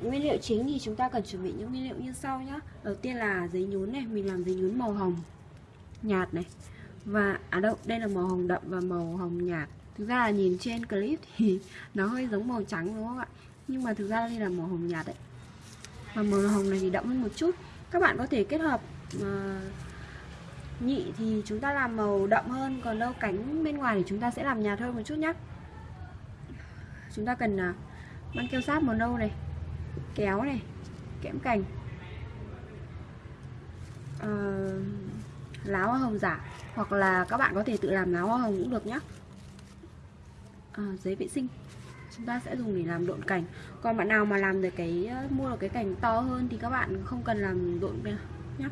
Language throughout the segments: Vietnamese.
Nguyên liệu chính thì chúng ta cần chuẩn bị những nguyên liệu như sau nhé Đầu tiên là giấy nhún này Mình làm giấy nhún màu hồng nhạt này. Và, à đâu, đây là màu hồng đậm và màu hồng nhạt. Thực ra là nhìn trên clip thì nó hơi giống màu trắng đúng không ạ? Nhưng mà thực ra đây là màu hồng nhạt đấy. Và màu hồng này thì đậm hơn một chút. Các bạn có thể kết hợp uh, nhị thì chúng ta làm màu đậm hơn Còn đâu cánh bên ngoài thì chúng ta sẽ làm nhạt hơn một chút nhé Chúng ta cần à, uh, băng keo sáp màu nâu này kéo này kẽm cành. Uh, lá hoa hồng giả hoặc là các bạn có thể tự làm lá hoa hồng cũng được nhé à, ờ, giấy vệ sinh chúng ta sẽ dùng để làm độn cảnh còn bạn nào mà làm được cái ờ, mua được cái cảnh to hơn thì các bạn không cần làm độn nhé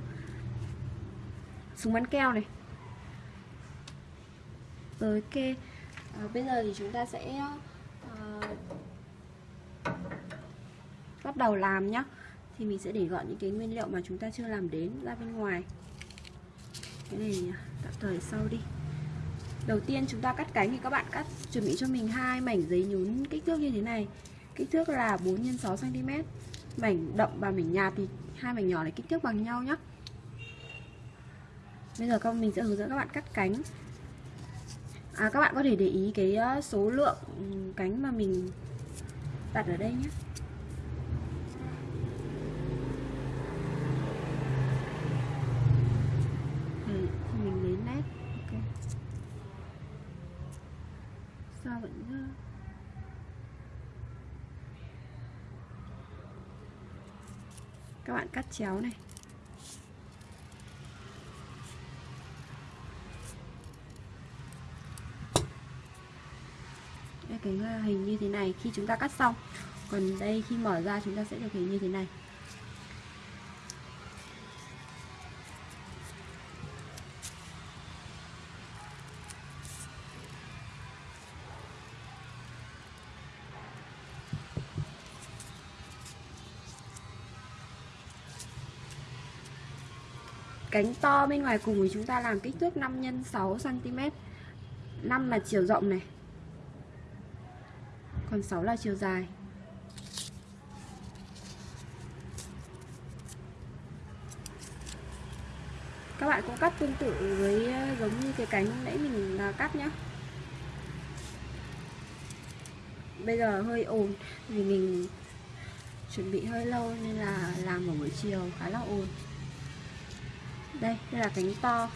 súng bắn keo này. Rồi ok. À, bây giờ thì chúng ta sẽ uh, bắt đầu làm nhá. Thì mình sẽ để gọn những cái nguyên liệu mà chúng ta chưa làm đến ra bên ngoài. Cái này tạm thời sau đi. Đầu tiên chúng ta cắt cánh thì các bạn cắt chuẩn bị cho mình hai mảnh giấy nhún kích thước như thế này. Kích thước là 4 x 6 cm mảnh đậm và mảnh nhạt thì hai mảnh nhỏ này kích thước bằng nhau nhé bây giờ các mình sẽ hướng dẫn các bạn cắt cánh. À, các bạn có thể để ý cái ờ, số lượng ừ, cánh mà mình đặt ở đây nhé sao vẫn các bạn cắt chéo này. Đây, cái hình như thế này. Khi chúng ta cắt xong, còn đây khi mở ra, chúng ta sẽ được hình như thế này. Cánh to bên ngoài cùng thì chúng ta làm kích thước 5 x 6 cm 5 là chiều rộng này, còn 6 là chiều dài. Các bạn cũng cắt tương tự với ờ, giống như cái cánh nãy mình ờ, cắt nhá. Bây giờ hơi ồn vì mình chuẩn bị hơi lâu nên là làm ở buổi chiều khá là ồn đây đây là cánh to.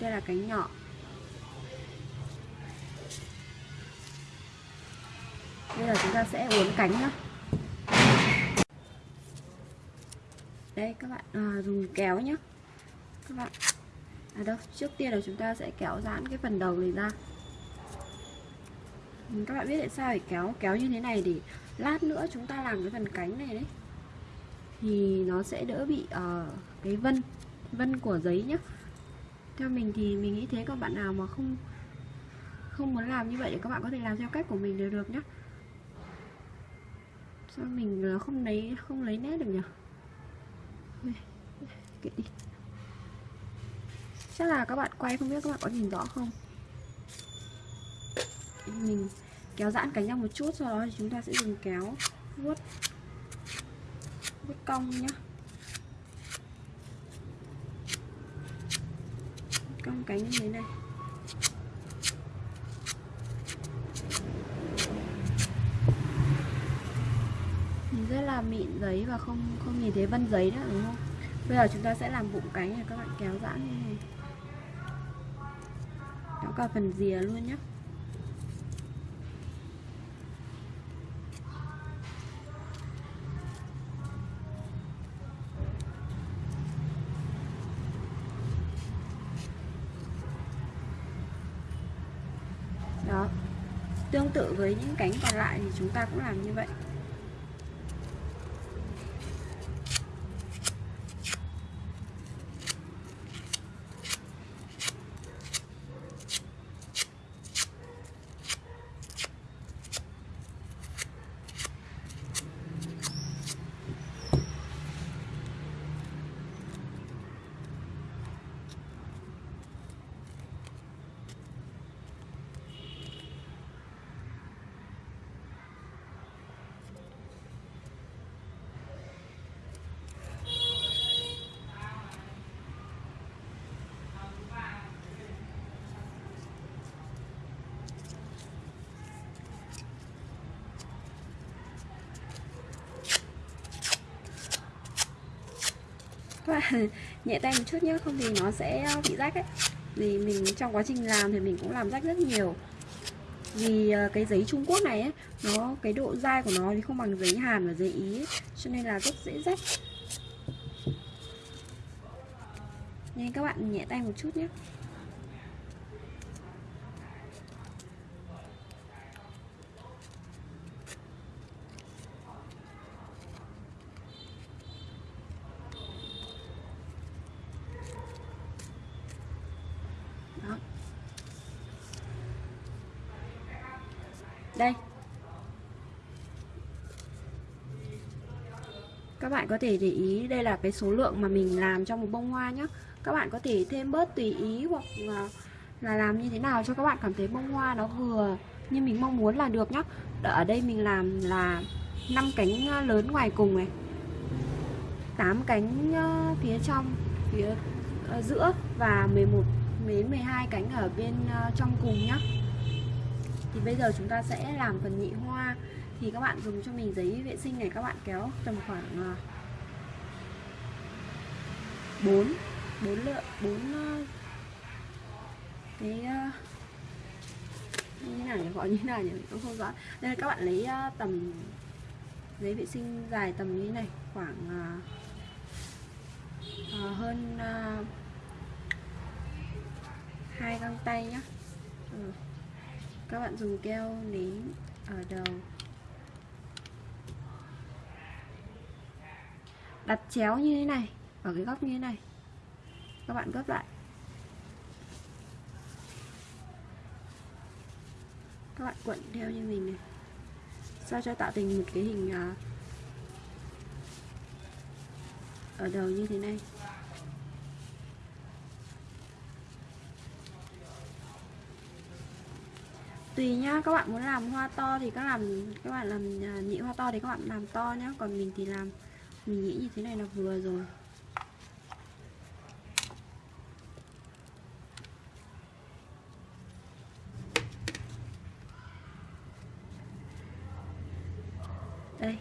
Đây là cánh nhỏ. Bây giờ chúng ta sẽ uốn cánh nhá. Đây các bạn à, dùng kéo nhá. Các bạn. À đâu trước tiên là chúng ta sẽ kéo giãn cái phần đầu này ra. Ừ, các bạn biết tại sao phải kéo kéo như thế này để lát nữa chúng ta làm cái phần cánh này đấy? Thì nó sẽ đỡ bị uh, cái vân vân của giấy nhé theo mình thì mình nghĩ thế các bạn nào mà không không muốn làm như vậy thì các bạn có thể làm theo cách của mình đều được nhé sao mình ờ, không lấy không lấy nét được nhỉ? Kệ đi. Chắc là các bạn quay không biết các bạn có nhìn rõ không? Mình kéo giãn cánh ra một chút, sau đó thì chúng ta sẽ dùng kéo vuốt vuốt cong nhé cong cánh như thế này rất là mịn giấy và không không nhìn thấy vân giấy nữa đúng không? Bây giờ chúng ta sẽ làm bụng cánh này, các bạn kéo giãn như này. Kéo cả phần rìa luôn nhé tương tự với những cánh còn lại thì chúng ta cũng làm như vậy. nhẹ tay một chút nhé không thì nó sẽ ờ, bị rách ấy. Vì mình trong quá trình làm thì mình cũng làm rách rất nhiều. Vì ờ, cái giấy Trung Quốc này ấy, nó cái độ dai của nó thì không bằng giấy Hàn và giấy Ý ấy, cho nên là rất dễ rách. Nên các bạn nhẹ tay một chút nhé Các bạn có thể để ý đây là cái số lượng mà mình làm trong một bông hoa nhé Các bạn có thể thêm bớt tùy ý hoặc à, là, làm như thế nào cho các bạn cảm thấy bông hoa nó vừa như mình mong muốn là được nhé Ở đây mình làm là 5 cánh à, lớn ngoài cùng này. 8 cánh à, phía trong phía giữa và 11 đến 12 cánh ở bên trong cùng nhé thì bây giờ chúng ta sẽ làm phần nhị hoa thì các bạn dùng cho mình giấy vệ sinh này các bạn kéo tầm khoảng 4 4 lượng 4 cái ờ, như thế nào nhỉ? Gọi như thế nào nhỉ? Cũng không rõ. Nên là các bạn lấy ờ, tầm giấy vệ sinh dài tầm như thế này khoảng uh, hơn uh, hai găng tay nhé ừ. các bạn dùng keo nến ở đầu. Đặt chéo như thế này, ở cái góc như thế này. Các bạn gấp lại. Các bạn cuộn theo như mình này. Sao cho tạo thành một cái hình à, ở đầu như thế này? Tùy nhá, các bạn muốn làm hoa to thì các làm các bạn làm à, nhị hoa to thì các bạn làm to nhá, còn mình thì làm mình nghĩ như thế này là vừa rồi. Đây.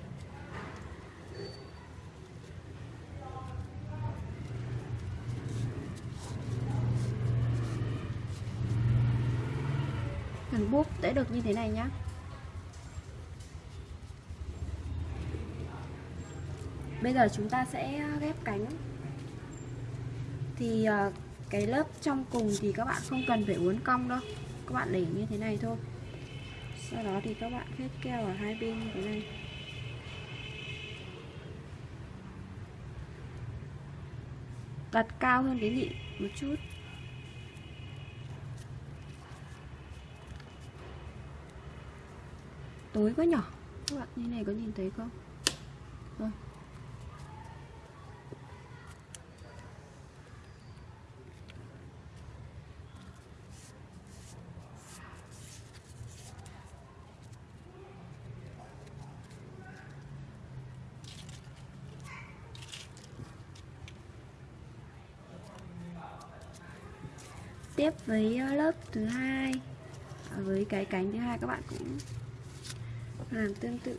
Cần búp sẽ được như thế này nhá. Bây giờ chúng ta sẽ à, ghép cánh. Thì à, cái lớp trong cùng thì các bạn không cần phải uốn cong đâu. Các bạn để như thế này thôi. Sau đó thì các bạn phết keo ở hai bên như thế này. Đặt cao hơn cái nhị một chút. Tối quá nhỏ các bạn như này có nhìn thấy không? Rồi. Tiếp với ờ, lớp thứ hai. Ờ, với cái cánh thứ hai các bạn cũng làm tương tự.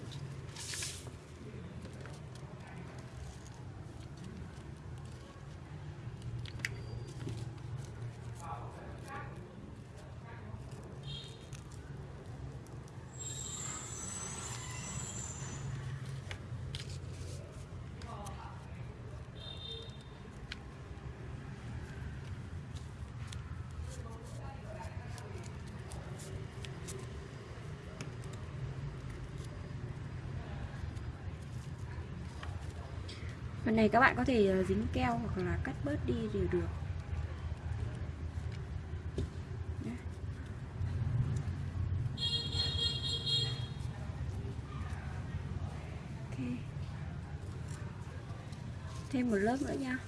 Phần này các bạn có thể ờ, dính keo hoặc là cắt bớt đi đều được. Thêm một lớp nữa nha.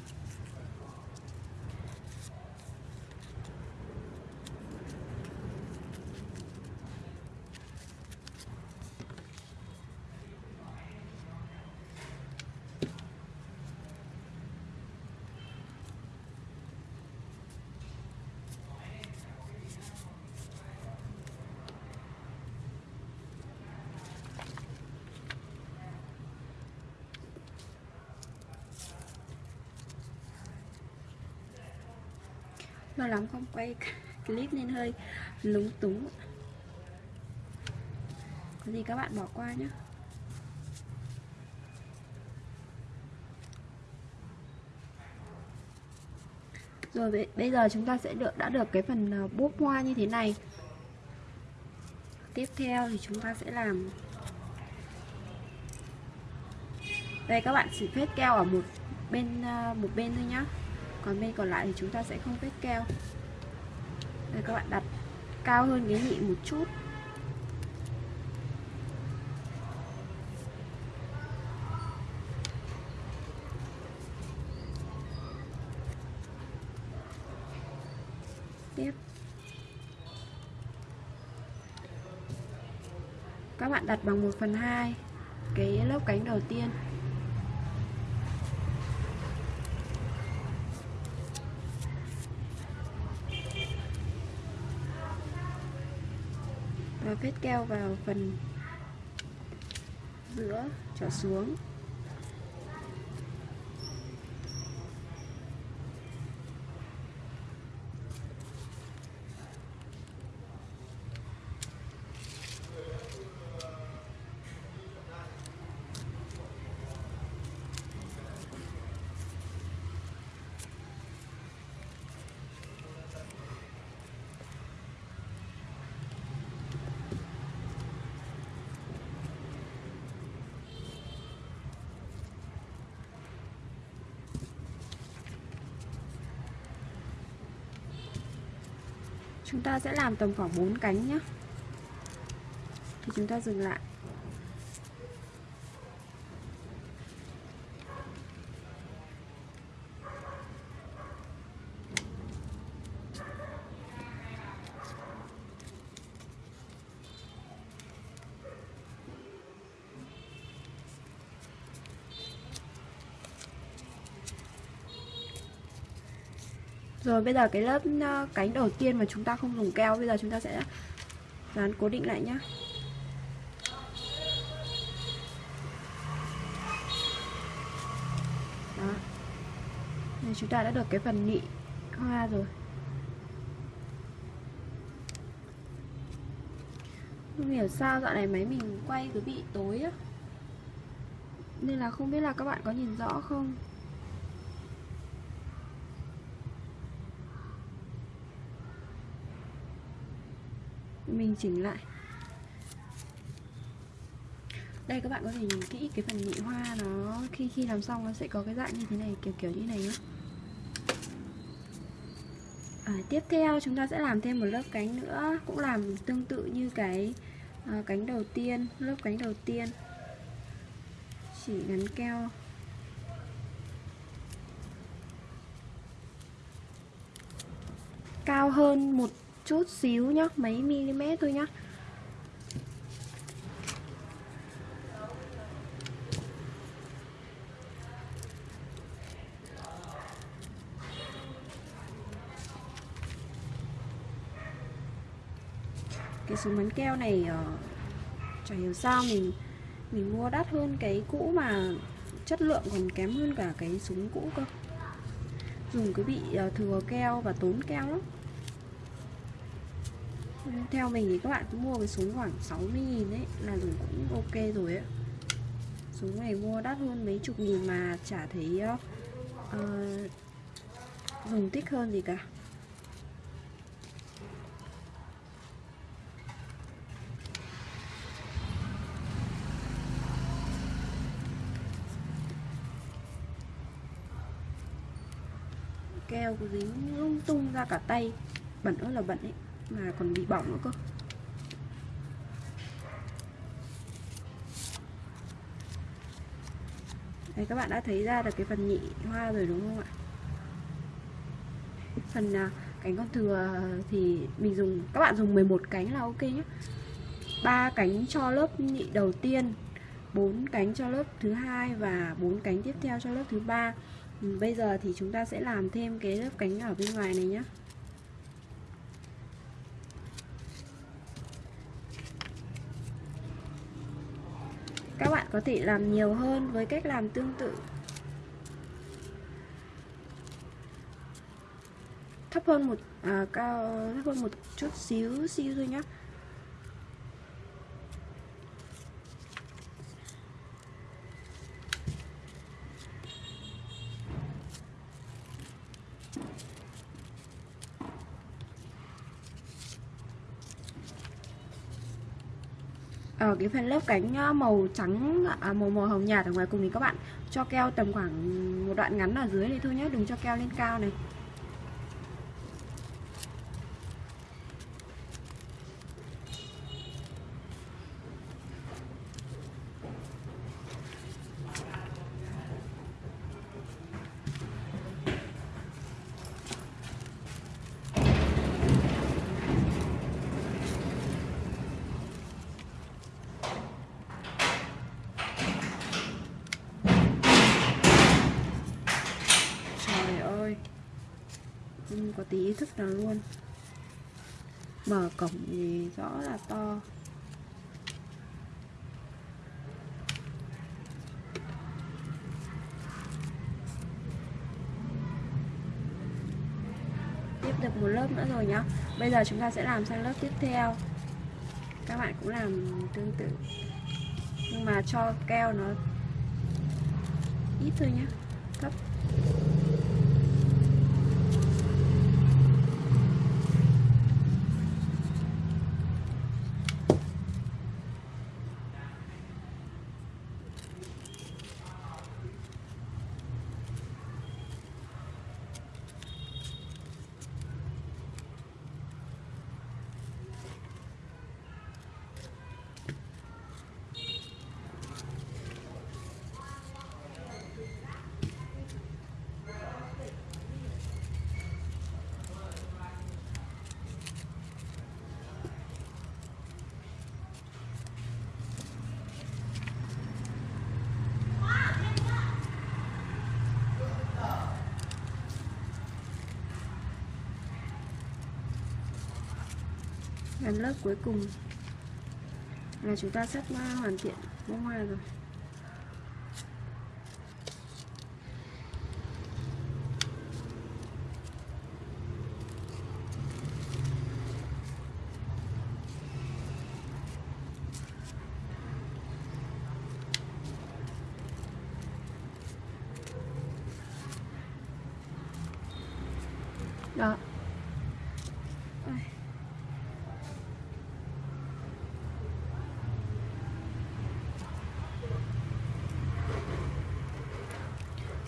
Lâu lắm không? Quay clip nên hơi lúng túng. Có gì các bạn bỏ qua nhé rồi, bây giờ chúng ta sẽ được, đã được cái phần ờ, búp hoa như thế này. Tiếp theo thì chúng ta sẽ làm. Đây, các bạn chỉ phết keo ở một bên ờ, một bên thôi nhá còn bên còn lại thì chúng ta sẽ không vết keo. Đây, các bạn đặt cao hơn cái nhị một chút. Tiếp. Các bạn đặt bằng 1 phần 2 cái lớp cánh đầu tiên. Và phết keo vào phần giữa trở xuống. Chúng ta sẽ làm tầm khoảng 4 cánh nhé thì chúng ta dừng lại. Bây giờ cái lớp ờ, cánh đầu tiên mà chúng ta không dùng keo, Bây giờ chúng ta sẽ dán cố định lại nhé Đó. Chúng ta đã được cái phần nị hoa rồi. Không hiểu sao dạo này máy mình quay cứ bị tối á. Nên là không biết là các bạn có nhìn rõ không? Mình chỉnh lại. Đây các bạn có thể nhìn kỹ cái phần nhị hoa nó khi khi làm xong nó sẽ có cái dạng như thế này kiểu kiểu như này nhé à, tiếp theo chúng ta sẽ làm thêm một lớp cánh nữa cũng làm tương tự như cái à, cánh đầu tiên lớp cánh đầu tiên. Chỉ gắn keo. Cao hơn một chút xíu nhá mấy mm thôi nhá. Cái súng bắn keo này uh, chả hiểu sao mình mình mua đắt hơn cái cũ mà chất lượng còn kém hơn cả cái súng cũ cơ. Dùng cứ bị uh, thừa keo và tốn keo lắm theo mình thì các bạn cũng mua cái súng khoảng 60 nghìn đấy là dùng cũng ok rồi ấy. Súng này mua đắt hơn mấy chục nghìn mà chả thấy uh, dùng thích hơn gì cả. Keo dính lung tung ra cả tay bẩn ơi là bẩn ấy mà còn bị bỏng nữa cơ. Đây các bạn đã thấy ra được cái phần nhị hoa rồi đúng không ạ? Phần à, cánh con thừa thì mình dùng các bạn dùng 11 cánh là ok nhé ba cánh cho lớp nhị đầu tiên bốn cánh cho lớp thứ hai và bốn cánh tiếp theo cho lớp thứ ba. Bây giờ thì chúng ta sẽ làm thêm cái lớp cánh ở bên ngoài này nhé các bạn có thể làm nhiều hơn với cách làm tương tự. Thấp hơn một à, cao thấp hơn một chút xíu xíu thôi nhá. Ở cái phần lớp cánh ờ, màu trắng à, màu màu hồng nhạt ở ngoài cùng thì các bạn cho keo tầm khoảng một đoạn ngắn ở dưới này thôi nhé đừng cho keo lên cao này không có tí ý thức nào luôn mở cổng thì rõ là to. Tiếp được một lớp nữa rồi nhá. Bây giờ chúng ta sẽ làm sang lớp tiếp theo. Các bạn cũng làm tương tự. Nhưng mà cho keo nó ít thôi nhé thấp làm lớp cuối cùng là chúng ta sắp hoàn thiện bông hoa rồi đó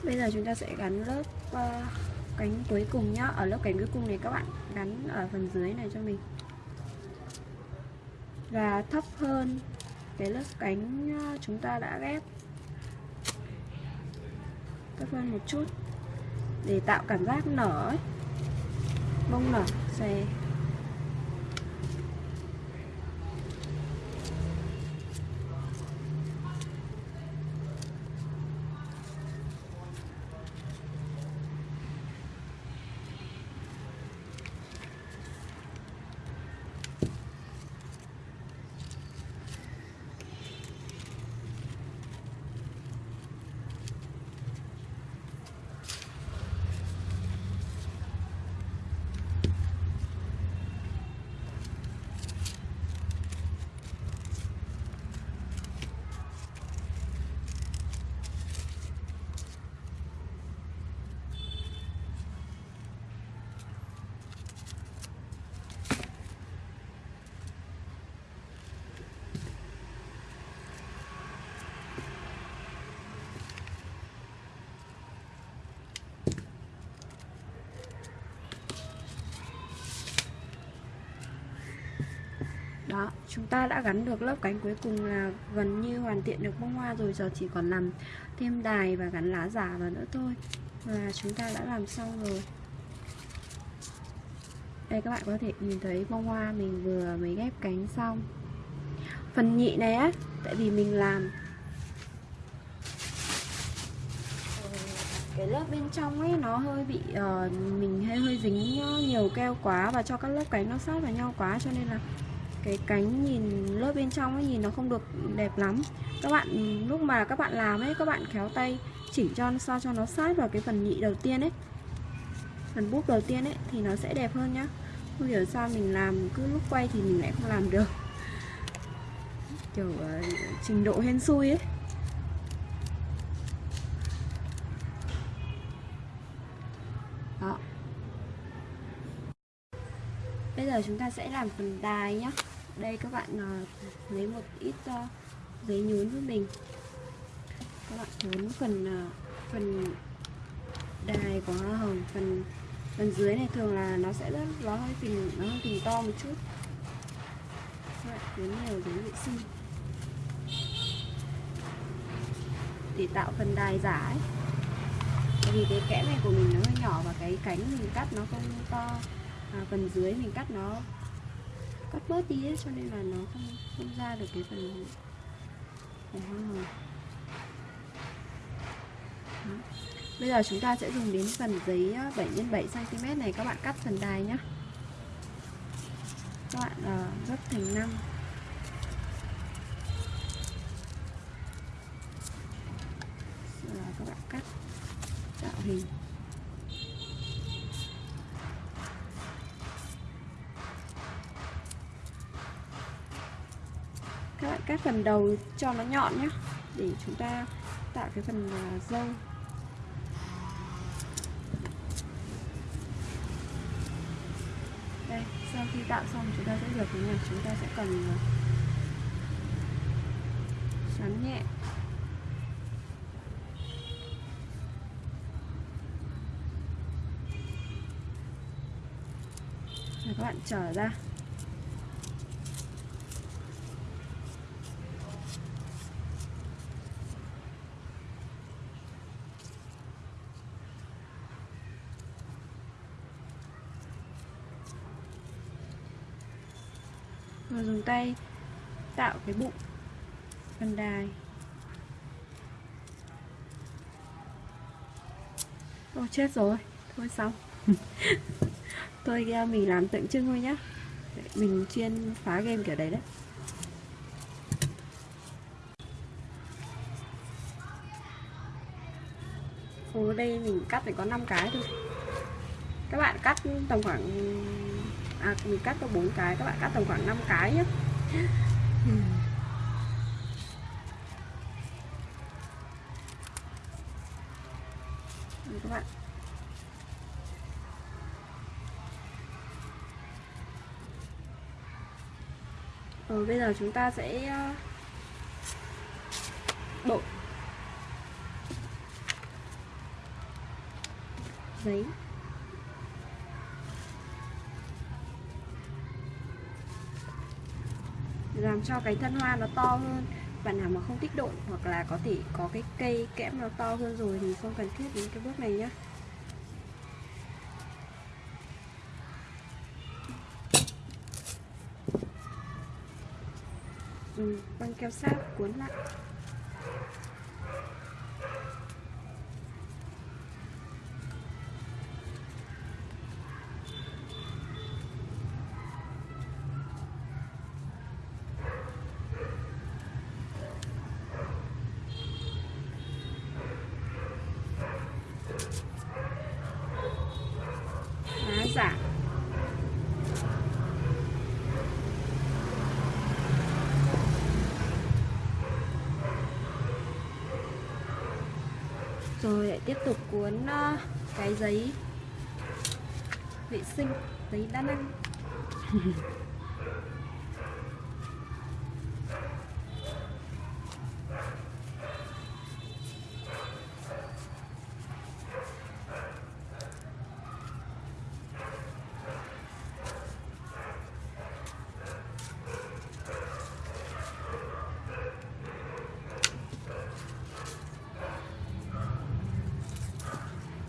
bây giờ chúng ta sẽ gắn lớp uh, cánh cuối cùng nhá. Ở lớp cánh cuối cùng này các bạn gắn ở phần dưới này cho mình. Và thấp hơn cái lớp cánh ờ, chúng ta đã ghép. Thấp hơn một chút để tạo cảm giác nở ấy. bông nở xòe đó chúng ta đã gắn được lớp cánh cuối cùng là gần như hoàn thiện được bông hoa rồi giờ chỉ còn làm thêm đài và gắn lá giả vào nữa thôi. Và chúng ta đã làm xong rồi. Đây các bạn có thể nhìn thấy bông hoa mình vừa mới ghép cánh xong. Phần nhị này á tại vì mình làm cái lớp bên trong ấy nó hơi bị uh, mình hơi hơi dính nhiều keo quá và cho các lớp cánh nó sát vào nhau quá cho nên là cái cánh nhìn lớp bên trong ấy nhìn nó không được đẹp lắm. Các bạn lúc mà các bạn làm ấy các bạn khéo tay chỉnh cho sao cho nó sát vào cái phần nhị đầu tiên ấy. Phần búp đầu tiên ấy thì nó sẽ đẹp hơn nhá. Không hiểu sao mình làm cứ lúc quay thì mình lại không làm được. Kiểu uh, trình độ hên xui ấy. Giờ chúng ta sẽ làm phần đài nhá. Đây các bạn uh, lấy một ít uh, giấy nhún với mình. Các bạn nhún phần uh, phần đài của hoa hồng phần phần dưới này thường là nó sẽ rất nó hơi phình nó hơi phình to một chút. Các bạn nhún nhiều giấy vệ sinh. Để tạo phần đài giả ấy. Tại vì cái kẽ này của mình nó hơi nhỏ và cái cánh mình cắt nó không to à, phần dưới mình cắt nó cắt bớt đi ấy, cho nên là nó không không ra được cái phần của hoa hồng Bây giờ chúng ta sẽ dùng đến phần giấy 7 x 7 cm này các bạn cắt phần đài nhé. Các bạn uh, gấp thành 5. Rồi các bạn cắt tạo hình. Các bạn cắt phần đầu cho nó nhọn nhé, để chúng ta tạo cái phần à, dâu đây, sau khi tạo xong chúng ta sẽ rửa cái này chúng ta sẽ cần à, xoắn nhẹ. Rồi các bạn trở ra rồi dùng tay tạo cái bụng, phần đài. Ô, chết rồi. Thôi xong. Thôi mình làm tượng trưng thôi nhá. Mình chuyên phá game kiểu đấy đấy. Ồ, đây mình cắt phải có 5 cái thôi. Các bạn cắt tầm khoảng à, mình cắt có bốn cái các bạn cắt tầm khoảng 5 cái nhé. Ừ. Các bạn. Rồi bây giờ chúng ta sẽ ờ, đổ giấy. Làm cho cái thân hoa nó to hơn. Bạn nào mà không thích độn hoặc là có thể có cái cây kẽm nó to hơn rồi thì không cần thiết đến cái bước này nhé dùng ừ, băng keo sáp cuốn lại hóa giả rồi lại tiếp tục cuốn uh, cái giấy vệ sinh giấy đa năng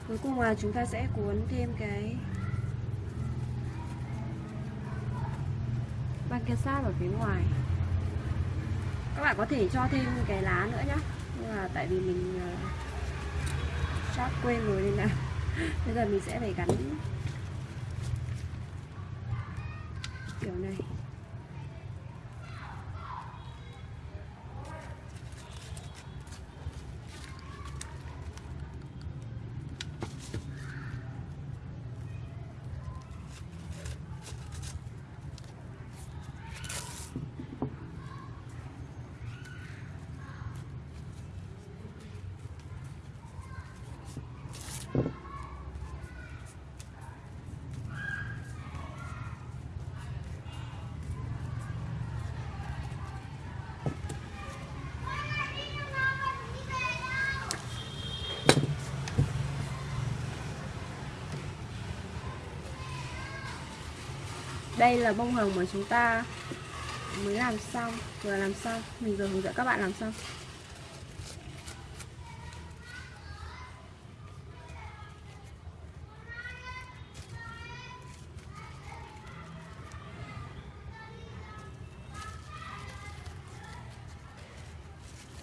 cuối cùng là chúng ta sẽ cuốn thêm cái băng keo sát ở phía ngoài. Các bạn có thể cho thêm cái lá nữa nhé nhưng mà tại vì mình uh, quên rồi nên là bây giờ mình sẽ phải gắn kiểu này. Đây là bông hồng mà chúng ta mới làm xong. Vừa làm xong. Mình vừa hướng dẫn các bạn làm xong.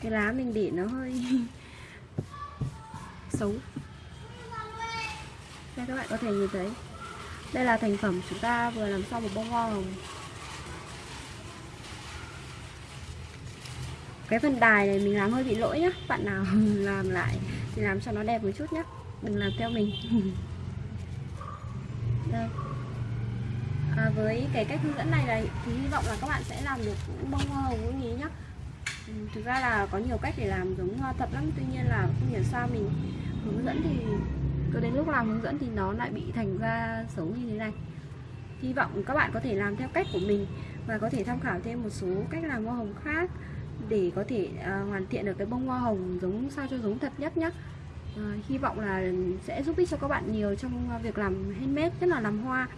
Cái lá mình để nó hơi xấu. Đây các bạn có thể nhìn thấy đây là thành phẩm chúng ta vừa làm xong một bông hoa hồng. Cái phần đài này mình làm hơi bị lỗi nhá. Bạn nào làm lại thì làm cho nó đẹp một chút nhé đừng làm theo mình. Đây. À, với cái cách hướng dẫn này là thì hy vọng là các bạn sẽ làm được bông hoa hồng như nhá. Ừ, thực ra là có nhiều cách để làm giống hoa thật lắm tuy nhiên là không hiểu sao mình hướng dẫn thì cho đến lúc làm hướng dẫn thì nó lại bị thành ra xấu như thế này. Hy vọng các bạn có thể làm theo cách của mình và có thể tham khảo thêm một số cách làm hoa hồng khác để có thể uh, hoàn thiện được cái bông hoa hồng giống sao cho giống thật nhất nhé uh, à, hy vọng là sẽ giúp ích cho các bạn nhiều trong việc làm handmade nhất là làm hoa.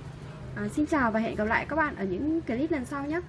Uh, xin chào và hẹn gặp lại các bạn ở những clip lần sau nhé